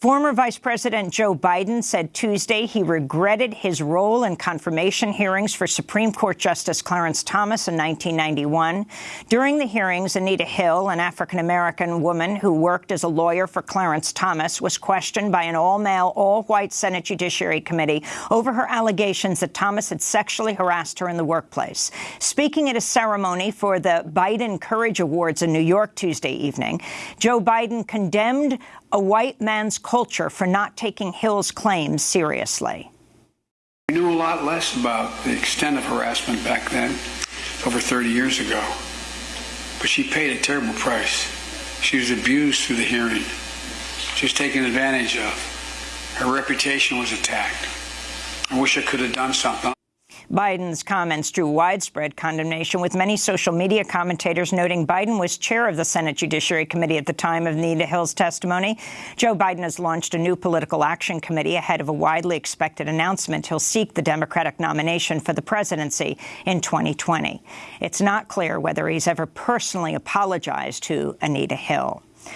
Former Vice President Joe Biden said Tuesday he regretted his role in confirmation hearings for Supreme Court Justice Clarence Thomas in 1991. During the hearings, Anita Hill, an African-American woman who worked as a lawyer for Clarence Thomas, was questioned by an all-male, all-white Senate Judiciary Committee over her allegations that Thomas had sexually harassed her in the workplace. Speaking at a ceremony for the Biden Courage Awards in New York Tuesday evening, Joe Biden condemned a white man's culture for not taking Hill's claims seriously. We knew a lot less about the extent of harassment back then, over 30 years ago. But she paid a terrible price. She was abused through the hearing. She was taken advantage of. Her reputation was attacked. I wish I could have done something. Biden's comments drew widespread condemnation, with many social media commentators noting Biden was chair of the Senate Judiciary Committee at the time of Anita Hill's testimony. Joe Biden has launched a new political action committee ahead of a widely expected announcement. He'll seek the Democratic nomination for the presidency in 2020. It's not clear whether he's ever personally apologized to Anita Hill.